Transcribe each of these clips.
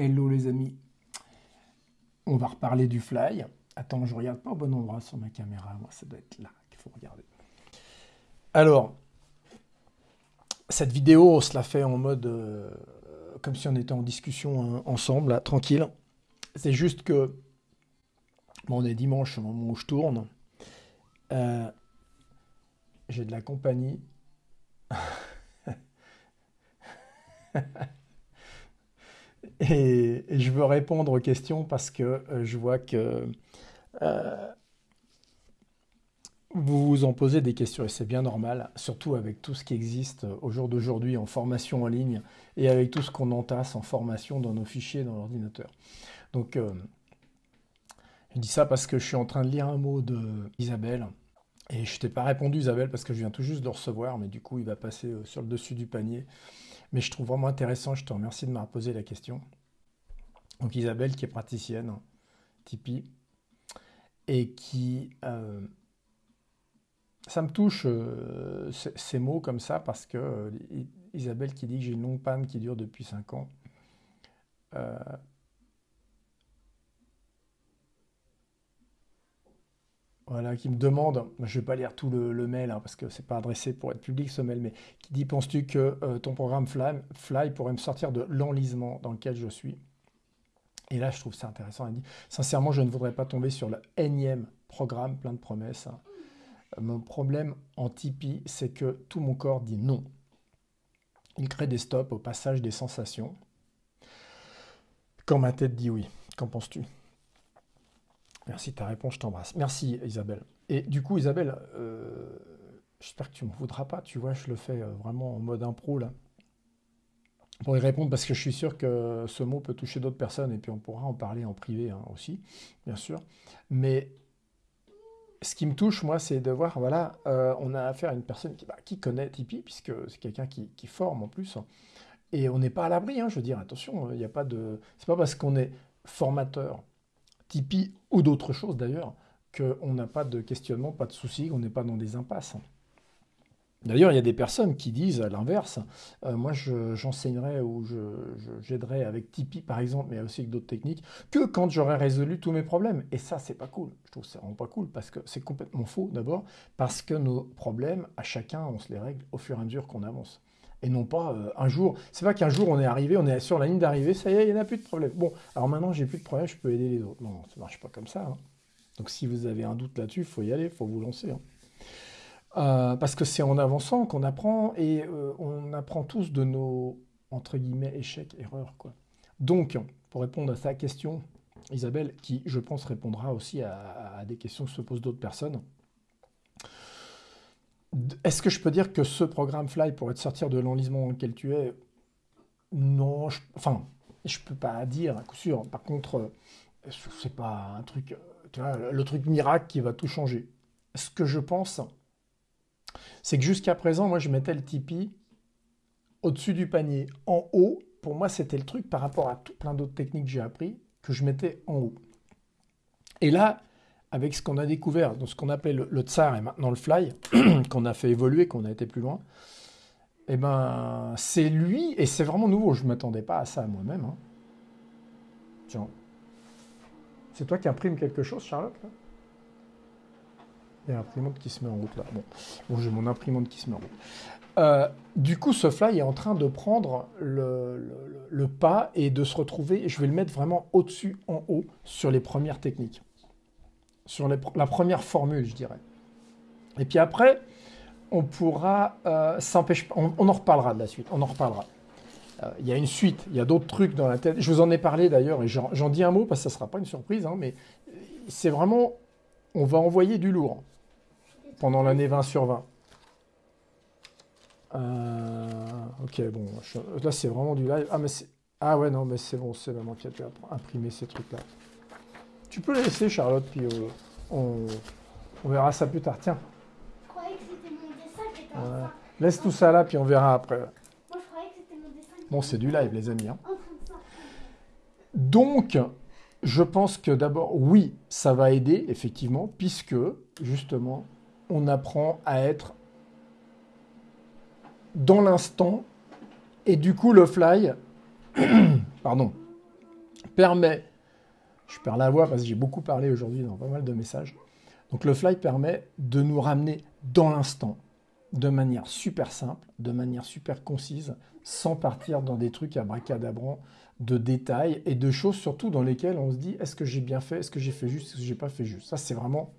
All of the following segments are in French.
Hello les amis. On va reparler du fly. Attends, je regarde pas au bon endroit sur ma caméra. Moi, ça doit être là qu'il faut regarder. Alors, cette vidéo, on se la fait en mode euh, comme si on était en discussion hein, ensemble, tranquille. C'est juste que bon, on est dimanche au moment où je tourne. Euh, j'ai de la compagnie. Et, je veux répondre aux questions parce que euh, je vois que euh, vous vous en posez des questions et c'est bien normal, surtout avec tout ce qui existe au jour d'aujourd'hui en formation en ligne et avec tout ce qu'on entasse en formation dans nos fichiers dans l'ordinateur. Donc, euh, je dis ça parce que je suis en train de lire un mot de Isabelle. Et je t'ai pas répondu Isabelle parce que je viens tout juste de le recevoir, mais du coup il va passer sur le dessus du panier. Mais je trouve vraiment intéressant, je te remercie de m'avoir posé la question. Donc Isabelle qui est praticienne, Tipeee, et qui... Euh, ça me touche euh, ces mots comme ça parce que euh, Isabelle qui dit que j'ai une longue panne qui dure depuis 5 ans. Voilà, qui me demande, je ne vais pas lire tout le, mail hein, parce que c'est pas adressé pour être public ce mail, mais qui dit penses-tu que euh, ton programme Fly, pourrait me sortir de l'enlisement dans lequel je suis? Et là, je trouve ça intéressant. Elle dit sincèrement, je ne voudrais pas tomber sur le énième programme plein de promesses. Hein. Mon problème en Tipeee, c'est que tout mon corps dit non. Il crée des stops au passage des sensations. Quand ma tête dit oui, qu'en penses-tu? Merci ta réponse, je t'embrasse. Merci Isabelle. Et du coup, Isabelle, euh, j'espère que tu ne me voudras pas, tu vois, je le fais euh, vraiment en mode impro là. Pour y répondre, parce que je suis sûr que ce mot peut toucher d'autres personnes, et puis on pourra en parler en privé hein, aussi, bien sûr. Mais ce qui me touche, moi, c'est de voir, voilà, euh, on a affaire à une personne qui, bah, connaît Tipeee, puisque c'est quelqu'un qui, forme en plus. Et on n'est pas à l'abri, hein, je veux dire, attention, il n'y a pas de. C'est pas parce qu'on est formateur Tipeee ou d'autres choses d'ailleurs, qu'on n'a pas de questionnement, pas de soucis, qu'on n'est pas dans des impasses. D'ailleurs, il y a des personnes qui disent à l'inverse, euh, moi j'enseignerai ou j'aiderai avec Tipeee par exemple, mais aussi avec d'autres techniques, que quand j'aurai résolu tous mes problèmes. Et ça, c'est pas cool. Je trouve que c'est vraiment pas cool parce que c'est complètement faux d'abord, parce que nos problèmes, à chacun, on se les règle au fur et à mesure qu'on avance et non pas euh, un jour. C'est pas qu'un jour on est arrivé, on est sur la ligne d'arrivée, ça y est, il n'y en a plus de problème. Bon, alors maintenant j'ai plus de problème, je peux aider les autres. Non, ça ne marche pas comme ça. Hein. Donc si vous avez un doute là-dessus, il faut y aller, il faut vous lancer. Hein. Euh, parce que c'est en avançant qu'on apprend et euh, on apprend tous de nos entre guillemets échecs, erreurs. Donc pour répondre à sa question, Isabelle, qui je pense répondra aussi à, à des questions que se posent d'autres personnes. Est-ce que je peux dire que ce programme Fly pourrait te sortir de l'enlisement dans lequel tu es? Non, je, enfin, je peux pas dire à coup sûr. Par contre, euh, c'est pas un truc, le truc miracle qui va tout changer. Ce que je pense, c'est que jusqu'à présent, moi, je mettais le Tipeee au-dessus du panier, en haut. Pour moi, c'était le truc par rapport à tout plein d'autres techniques que j'ai appris que je mettais en haut. Et là, avec ce qu'on a découvert, dans ce qu'on appelle le, tsar et maintenant le fly, qu'on a fait évoluer, qu'on a été plus loin, eh ben, c'est lui, et c'est vraiment nouveau, je ne m'attendais pas à ça moi-même. Hein. Tiens. C'est toi qui imprime quelque chose, Charlotte Il y a l'imprimante qui se met en route là. Bon, j'ai mon imprimante qui se met en route. Euh, du coup, ce fly est en train de prendre le, pas et de se retrouver, je vais le mettre vraiment au-dessus, en haut, sur les premières techniques sur la première formule, je dirais. Et puis après, on pourra euh, s'empêcher. On, en reparlera de la suite. On en reparlera. Euh, il y a une suite, il y a d'autres trucs dans la tête. Je vous en ai parlé d'ailleurs, et j'en dis un mot parce que ça ne sera pas une surprise, hein, mais c'est vraiment. On va envoyer du lourd pendant l'année 20 sur 20. Euh, ok, bon, là c'est vraiment du live. Ah, ah ouais, non, mais c'est bon, c'est vraiment qui a imprimer ces trucs-là. Tu peux laisser, Charlotte, puis euh, on, verra ça plus tard. Tiens. Je croyais que c'était mon dessin qui était Laisse tout ça là, puis on verra après. Moi, je croyais que c'était mon dessin. Bon, c'est du live, les amis. Hein. Donc, je pense que d'abord, oui, ça va aider, effectivement, puisque, justement, on apprend à être dans l'instant. Et du coup, le fly, pardon, permet, je perds la voix parce que j'ai beaucoup parlé aujourd'hui dans pas mal de messages, donc le fly permet de nous ramener dans l'instant, de manière super simple, de manière super concise, sans partir dans des trucs à abracadabrants de détails et de choses surtout dans lesquelles on se dit est-ce que j'ai bien fait, est-ce que j'ai fait juste, est-ce que j'ai pas fait juste? Ça c'est vraiment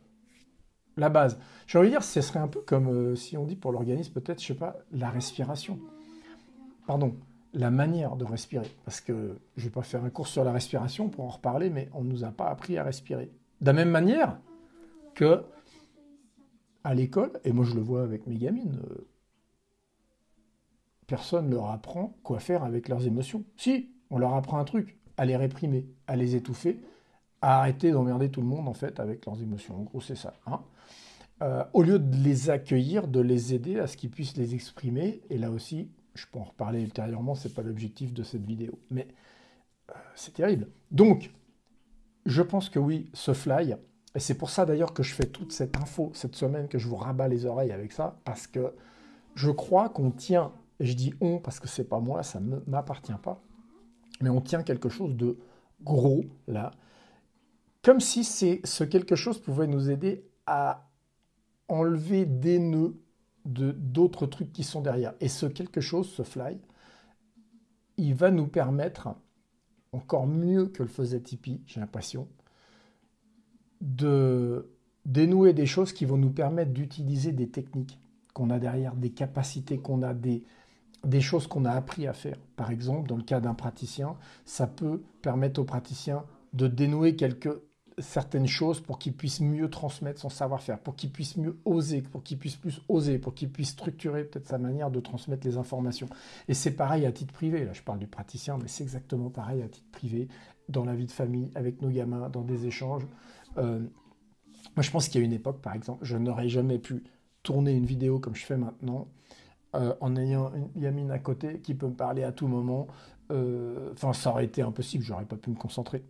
la base. J'ai envie de dire, ce serait un peu comme euh, si on dit pour l'organisme peut-être, je sais pas, la respiration. Pardon, la manière de respirer. Parce que je vais pas faire un cours sur la respiration pour en reparler, mais on ne nous a pas appris à respirer. De la même manière que à l'école, et moi je le vois avec mes gamines, euh, personne ne leur apprend quoi faire avec leurs émotions. Si, on leur apprend un truc, à les réprimer, à les étouffer, à arrêter d'emmerder tout le monde en fait avec leurs émotions. En gros, c'est ça. Hein. Euh, au lieu de les accueillir, de les aider à ce qu'ils puissent les exprimer, et là aussi, je peux en reparler ultérieurement, c'est pas l'objectif de cette vidéo, mais euh, c'est terrible. Donc, je pense que oui, ce fly, et c'est pour ça d'ailleurs que je fais toute cette info cette semaine, que je vous rabats les oreilles avec ça, parce que je crois qu'on tient, et je dis on parce que c'est pas moi, ça ne m'appartient pas, mais on tient quelque chose de gros là, comme si ce quelque chose pouvait nous aider à enlever des nœuds d'autres trucs qui sont derrière. Et ce quelque chose, ce fly, il va nous permettre, encore mieux que le faisait Tipeee, j'ai l'impression, de dénouer des choses qui vont nous permettre d'utiliser des techniques qu'on a derrière, des capacités qu'on a, des, des choses qu'on a appris à faire. Par exemple, dans le cas d'un praticien, ça peut permettre au praticien de dénouer quelques certaines choses pour qu'il puisse mieux transmettre son savoir-faire, pour qu'il puisse mieux oser, pour qu'il puisse plus oser, pour qu'il puisse structurer peut-être sa manière de transmettre les informations. Et c'est pareil à titre privé, là je parle du praticien, mais c'est exactement pareil à titre privé, dans la vie de famille, avec nos gamins, dans des échanges. Euh, moi je pense qu'il y a une époque, par exemple, je n'aurais jamais pu tourner une vidéo comme je fais maintenant euh, en ayant une gamine à côté qui peut me parler à tout moment. Euh, enfin, ça aurait été impossible, j'aurais pas pu me concentrer.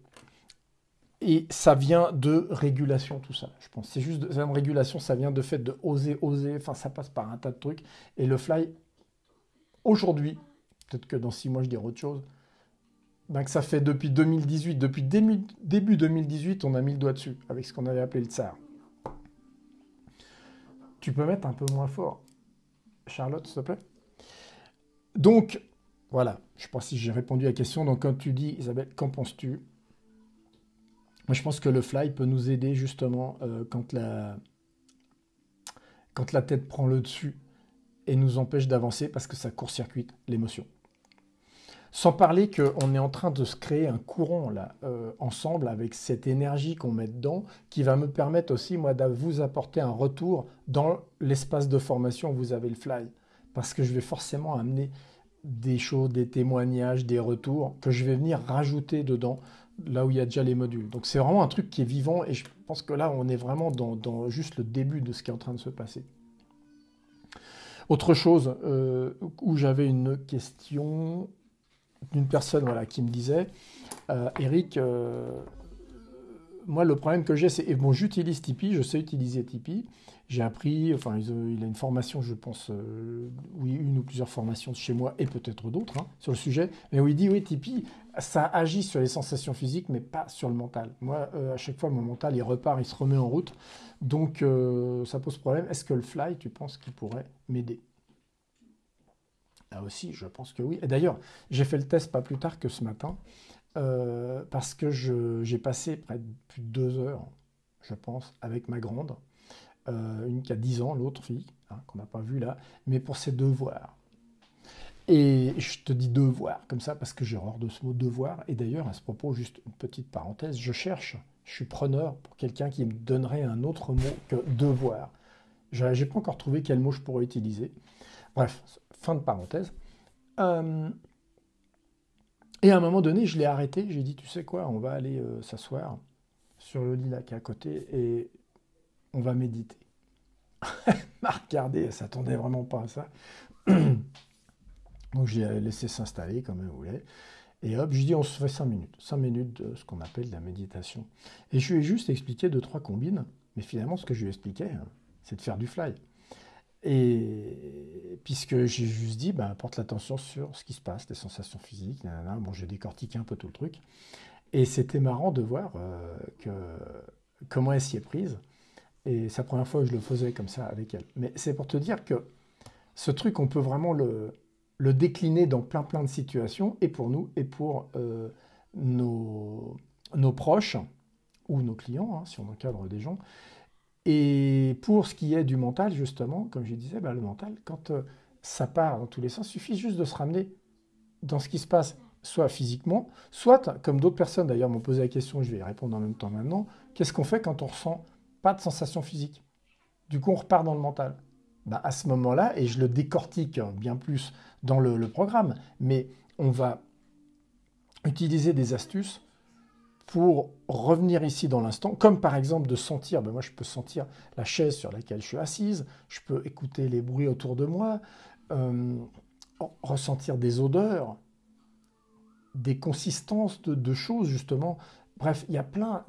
Et ça vient de régulation, tout ça, je pense. C'est juste de, régulation, ça vient de fait de oser, oser. Enfin, ça passe par un tas de trucs. Et le fly, aujourd'hui, peut-être que dans six mois, je dirai autre chose, ben que ça fait depuis 2018, depuis début 2018, on a mis le doigt dessus, avec ce qu'on avait appelé le tsar. Tu peux mettre un peu moins fort. Charlotte, s'il te plaît. Donc, voilà, je ne sais pas si j'ai répondu à la question. Donc, quand tu dis, Isabelle, qu'en penses-tu? Moi, je pense que le fly peut nous aider justement euh, quand, la... quand la tête prend le dessus et nous empêche d'avancer parce que ça court-circuite l'émotion. Sans parler qu'on est en train de se créer un courant là, euh, ensemble avec cette énergie qu'on met dedans, qui va me permettre aussi, moi, de vous apporter un retour dans l'espace de formation où vous avez le fly. Parce que je vais forcément amener des choses, des témoignages, des retours que je vais venir rajouter dedans, là où il y a déjà les modules. Donc c'est vraiment un truc qui est vivant et je pense que là, on est vraiment dans, juste le début de ce qui est en train de se passer. Autre chose euh, où j'avais une question, d'une personne voilà, qui me disait euh, Eric, euh, moi le problème que j'ai, c'est bon, j'utilise Tipeee, je sais utiliser Tipeee, j'ai appris, enfin il a une formation, je pense, euh, oui, une ou plusieurs formations chez moi et peut-être d'autres hein, sur le sujet, mais où il dit oui, Tipeee, ça agit sur les sensations physiques, mais pas sur le mental. Moi, à chaque fois, mon mental, il repart, il se remet en route, donc ça pose problème. Est-ce que le fly, tu penses qu'il pourrait m'aider? Là aussi, je pense que oui. Et d'ailleurs, j'ai fait le test pas plus tard que ce matin, euh, parce que j'ai passé près de plus de deux heures, je pense, avec ma grande, euh, une qui a 10 ans, l'autre fille, hein, qu'on n'a pas vue là, mais pour ses devoirs. Et je te dis devoir comme ça parce que j'ai horreur de ce mot devoir. Et d'ailleurs, à ce propos, juste une petite parenthèse, je cherche, je suis preneur pour quelqu'un qui me donnerait un autre mot que devoir. Je n'ai pas encore trouvé quel mot je pourrais utiliser. Bref, fin de parenthèse. Euh, et à un moment donné, je l'ai arrêté. J'ai dit, tu sais quoi, on va aller euh, s'asseoir sur le lit là qui est à côté et on va méditer. regardé, elle s'attendait vraiment pas à ça. Donc j'ai laissé s'installer comme elle voulait. Et hop, je dis, on se fait 5 minutes. 5 minutes de ce qu'on appelle la méditation. Et je lui ai juste expliqué deux, trois combines. Mais finalement, ce que je lui expliquais, hein, c'est de faire du fly. Et puisque j'ai juste dit, ben, porte l'attention sur ce qui se passe, les sensations physiques, bon, j'ai décortiqué un peu tout le truc. Et c'était marrant de voir euh, que, comment elle s'y est prise. Et c'est la première fois que je le faisais comme ça avec elle. Mais c'est pour te dire que ce truc, on peut vraiment le, décliner dans plein plein de situations, et pour nous, et pour euh, nos, nos, proches, ou nos clients, hein, si on encadre des gens. Et pour ce qui est du mental, justement, comme je disais, bah, le mental, quand euh, ça part dans tous les sens, il suffit juste de se ramener dans ce qui se passe, soit physiquement, soit, comme d'autres personnes d'ailleurs m'ont posé la question, je vais y répondre en même temps maintenant, qu'est-ce qu'on fait quand on ressent pas de sensation physique Du coup, on repart dans le mental. Bah, à ce moment-là, et je le décortique bien plus dans le, programme, mais on va utiliser des astuces pour revenir ici dans l'instant, comme par exemple de sentir, ben moi je peux sentir la chaise sur laquelle je suis assise, je peux écouter les bruits autour de moi, euh, ressentir des odeurs, des consistances de, choses justement. Bref, il y a plein,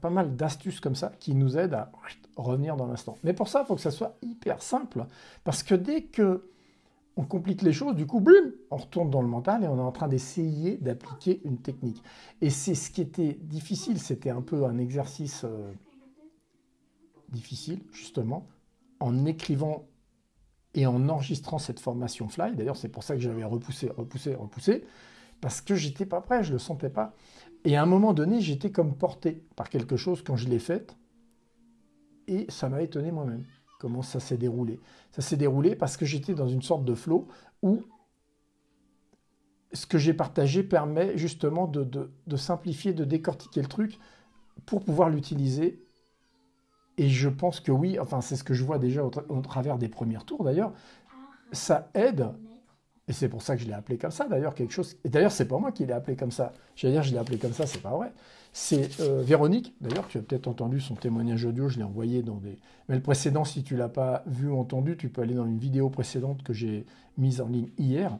pas mal d'astuces comme ça qui nous aident à revenir dans l'instant. Mais pour ça, il faut que ça soit hyper simple, parce que dès que on complique les choses, du coup, on retourne dans le mental et on est en train d'essayer d'appliquer une technique. Et c'est ce qui était difficile, c'était un peu un exercice euh, difficile, justement, en écrivant et en enregistrant cette formation Fly. D'ailleurs, c'est pour ça que j'avais repoussé, repoussé, repoussé, parce que j'étais pas prêt, je le sentais pas. Et à un moment donné, j'étais comme porté par quelque chose quand je l'ai faite, et ça m'a étonné moi-même comment ça s'est déroulé. Ça s'est déroulé parce que j'étais dans une sorte de flow où ce que j'ai partagé permet justement de, simplifier, de décortiquer le truc pour pouvoir l'utiliser. Et je pense que oui, enfin c'est ce que je vois déjà au, au travers des premiers tours d'ailleurs, ça aide et c'est pour ça que je l'ai appelé comme ça, d'ailleurs, quelque chose. Et d'ailleurs, c'est pas moi qui l'ai appelé comme ça. J'allais dire, je l'ai appelé comme ça, c'est pas vrai. C'est euh, Véronique, d'ailleurs, tu as peut-être entendu son témoignage audio, je l'ai envoyé dans des. Mais le précédent, si tu l'as pas vu ou entendu, tu peux aller dans une vidéo précédente que j'ai mise en ligne hier.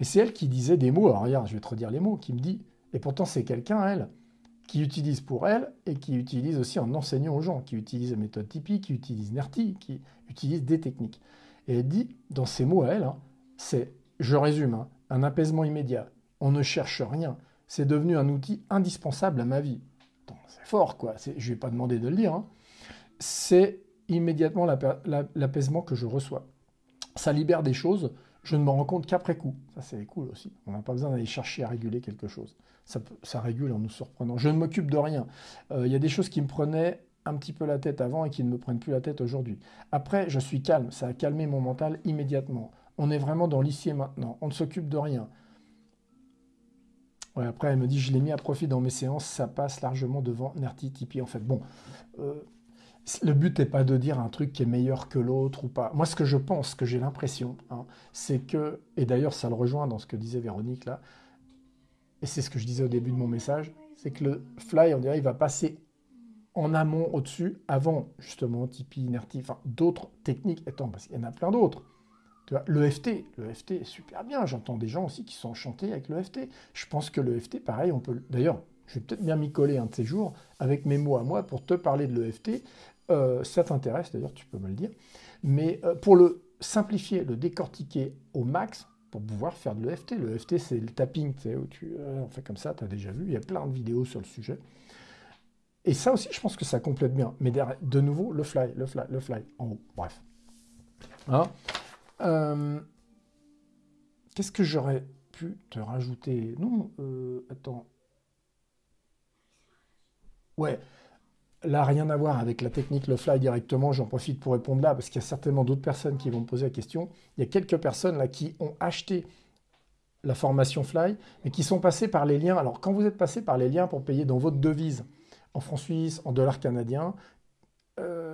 Et c'est elle qui disait des mots. Alors, regarde, je vais te redire les mots, qui me dit. Et pourtant, c'est quelqu'un, elle, qui utilise pour elle et qui utilise aussi en enseignant aux gens, qui utilise la méthode Tipeee, qui utilise NERTI, qui utilise des techniques. Et elle dit, dans ces mots à elle, hein, c'est je résume, hein. un apaisement immédiat. On ne cherche rien. C'est devenu un outil indispensable à ma vie. C'est fort, quoi. Je ne vais pas demander de le dire. Hein. C'est immédiatement l'apaisement que je reçois. Ça libère des choses, je ne me rends compte qu'après coup. Ça, c'est cool aussi. On n'a pas besoin d'aller chercher à réguler quelque chose. Ça, régule en nous surprenant. Je ne m'occupe de rien. Euh, il y a des choses qui me prenaient un petit peu la tête avant et qui ne me prennent plus la tête aujourd'hui. Après, je suis calme. Ça a calmé mon mental immédiatement. On est vraiment dans l'ici et maintenant. On ne s'occupe de rien. Après, elle me dit, je l'ai mis à profit dans mes séances, ça passe largement devant Nerti, Tipeee. En fait, bon, euh, le but n'est pas de dire un truc qui est meilleur que l'autre ou pas. Moi, ce que je pense, ce que j'ai l'impression, hein, c'est que, et d'ailleurs, ça le rejoint dans ce que disait Véronique là, et c'est ce que je disais au début de mon message, c'est que le fly, on dirait, il va passer en amont, au-dessus, avant justement Tipeee, Nerti, enfin d'autres techniques. Attends, parce qu'il y en a plein d'autres. L'EFT, l'EFT est super bien. J'entends des gens aussi qui sont enchantés avec l'EFT. Je pense que l'EFT, pareil, on peut. D'ailleurs, je vais peut-être bien m'y coller un de ces jours avec mes mots à moi pour te parler de l'EFT. Euh, ça t'intéresse, d'ailleurs, tu peux me le dire. Mais euh, pour le simplifier, le décortiquer au max, pour pouvoir faire de l'EFT. L'EFT, c'est le tapping, tu sais, où tu euh, fait comme ça, tu as déjà vu. Il y a plein de vidéos sur le sujet. Et ça aussi, je pense que ça complète bien. Mais de nouveau, le fly, le fly, le fly, en haut. Bref. Hein? Euh, qu'est-ce que j'aurais pu te rajouter? Non, euh, attends. Ouais, là, rien à voir avec la technique le fly directement. J'en profite pour répondre là, parce qu'il y a certainement d'autres personnes qui vont me poser la question. Il y a quelques personnes là qui ont acheté la formation Fly, mais qui sont passées par les liens. Alors, quand vous êtes passé par les liens pour payer dans votre devise, en francs suisses, en dollars canadiens,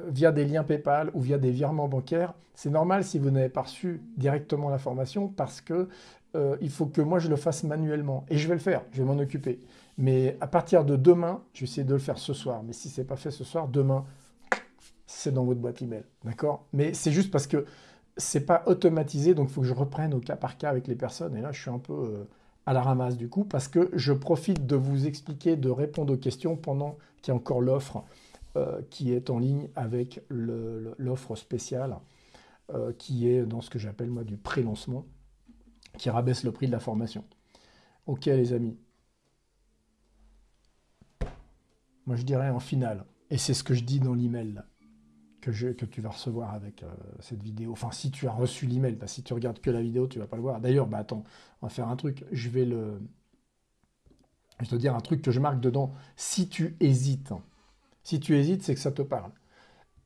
via des liens PayPal ou via des virements bancaires, c'est normal si vous n'avez pas reçu directement la formation parce que euh, il faut que moi je le fasse manuellement. Et je vais le faire, je vais m'en occuper. Mais à partir de demain, je vais essayer de le faire ce soir. Mais si ce n'est pas fait ce soir, demain, c'est dans votre boîte email. D'accord? Mais c'est juste parce que c'est pas automatisé, donc il faut que je reprenne au cas par cas avec les personnes. Et là, je suis un peu euh, à la ramasse du coup, parce que je profite de vous expliquer, de répondre aux questions pendant qu'il y a encore l'offre euh, qui est en ligne avec l'offre spéciale euh, qui est dans ce que j'appelle moi du pré-lancement, qui rabaisse le prix de la formation. Ok les amis. moi je dirais en finale, et c'est ce que je dis dans l'email que, tu vas recevoir avec euh, cette vidéo. Enfin, si tu as reçu l'email, si tu regardes que la vidéo, tu vas pas le voir. D'ailleurs, bah attends, on va faire un truc. Je vais le, je vais te dire un truc que je marque dedans. Si tu hésites, si tu hésites, c'est que ça te parle.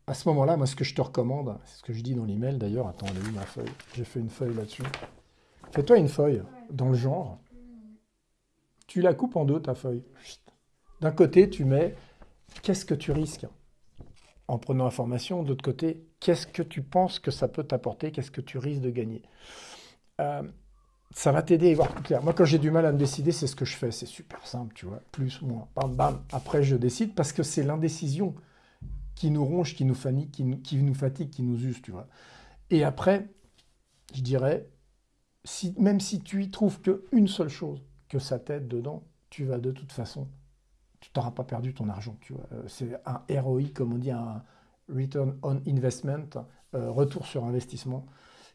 À ce moment-là, moi, ce que je te recommande, c'est ce que je dis dans l'email d'ailleurs. Attends, elle eu ma feuille. J'ai fait une feuille là-dessus. Fais-toi une feuille dans le genre. Tu la coupes en deux, ta feuille. D'un côté, tu mets qu'est-ce que tu risques en prenant information? De l'autre côté, qu'est-ce que tu penses que ça peut t'apporter? Qu'est-ce que tu risques de gagner? Euh, Ça va t'aider à voir plus clair. Moi, quand j'ai du mal à me décider, c'est ce que je fais. C'est super simple, tu vois. Plus, ou moins. Bam, bam. Après, je décide parce que c'est l'indécision qui nous ronge, qui nous, qui nous, fatigue, qui nous use, tu vois. Et après, je dirais, même si tu y trouves qu'une seule chose, que ça t'aide dedans, tu vas de toute façon tu n'auras pas perdu ton argent. Tu vois. Euh, c'est un ROI, comme on dit, un Return on Investment, euh, retour sur investissement,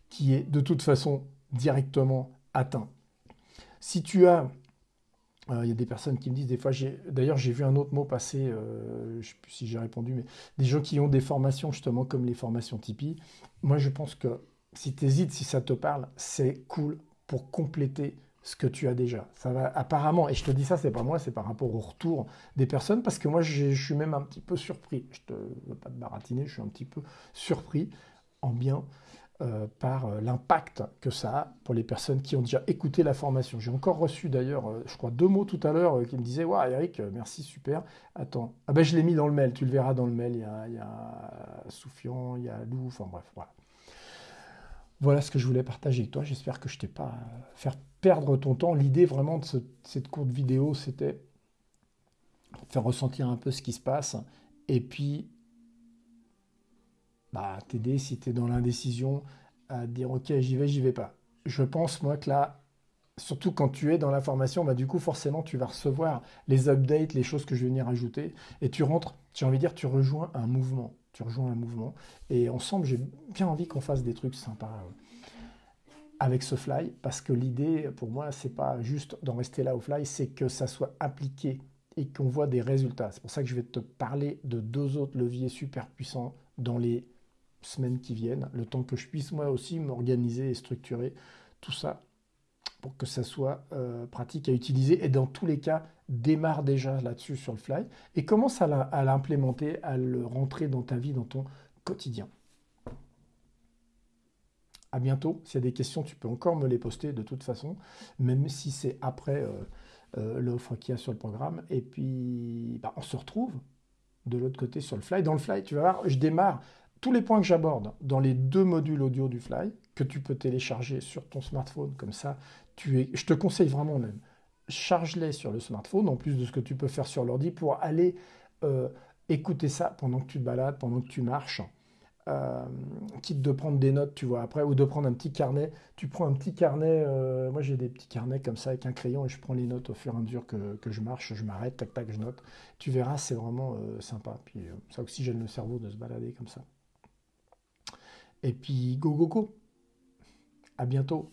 qui est de toute façon directement Si tu as, euh, il y a des personnes qui me disent des fois, d'ailleurs j'ai vu un autre mot passer, je ne sais plus si j'ai répondu, mais des gens qui ont des formations justement comme les formations Tipeee, moi je pense que si tu hésites, si ça te parle, c'est cool pour compléter ce que tu as déjà. Ça va apparemment, et je te dis ça, c'est pas moi, c'est par rapport au retour des personnes, parce que moi, je suis même un petit peu surpris. Je te veux pas te baratiner, je suis un petit peu surpris en bien euh, par euh, l'impact que ça a pour les personnes qui ont déjà écouté la formation. J'ai encore reçu d'ailleurs, euh, je crois, deux mots tout à l'heure qui me disaient Ouais, Eric, merci, super. Attends, ah ben je l'ai mis dans le mail, tu le verras dans le mail. Il y a, il y a Soufian, il y a Lou, enfin bref, voilà. Voilà ce que je voulais partager avec toi. J'espère que je t'ai pas fait perdre ton temps. L'idée vraiment de cette courte vidéo, c'était faire ressentir un peu ce qui se passe et puis bah, t'aider si tu es dans l'indécision à dire ok j'y vais, j'y vais pas. Je pense moi que là, surtout quand tu es dans la formation, bah, du coup forcément tu vas recevoir les updates, les choses que je vais venir ajouter et tu rentres, j'ai envie de dire, tu rejoins un mouvement tu rejoins un mouvement. Et ensemble, j'ai bien envie qu'on fasse des trucs sympas euh, avec ce fly, parce que l'idée, pour moi, c'est pas juste d'en rester là au fly, c'est que ça soit appliqué et qu'on voit des résultats. C'est pour ça que je vais te parler de deux autres leviers super puissants dans les semaines qui viennent, le temps que je puisse moi aussi m'organiser et structurer tout ça pour que ça soit euh, pratique à utiliser. Et dans tous les cas, démarre déjà là-dessus sur le fly et commence à l'implémenter, à le rentrer dans ta vie, dans ton quotidien. À bientôt. S'il y a des questions, tu peux encore me les poster de toute façon, même si c'est après euh, euh, l'offre qu'il y a sur le programme. Et puis, bah, on se retrouve de l'autre côté sur le fly. Dans le fly, tu vas voir, je démarre tous les points que j'aborde dans les deux modules audio du fly que tu peux télécharger sur ton smartphone. Comme ça, je te conseille vraiment même charge-les sur le smartphone, en plus de ce que tu peux faire sur l'ordi, pour aller euh, écouter ça pendant que tu te balades, pendant que tu marches. Euh, quitte de prendre des notes, tu vois, après, ou de prendre un petit carnet. Tu prends un petit carnet, euh, moi j'ai des petits carnets comme ça avec un crayon et je prends les notes au fur et à mesure que, que je marche, je m'arrête, tac, tac, je note. Tu verras, c'est vraiment sympa. Puis ça oxygène le cerveau de se balader comme ça. Et puis, go, go, go. À bientôt.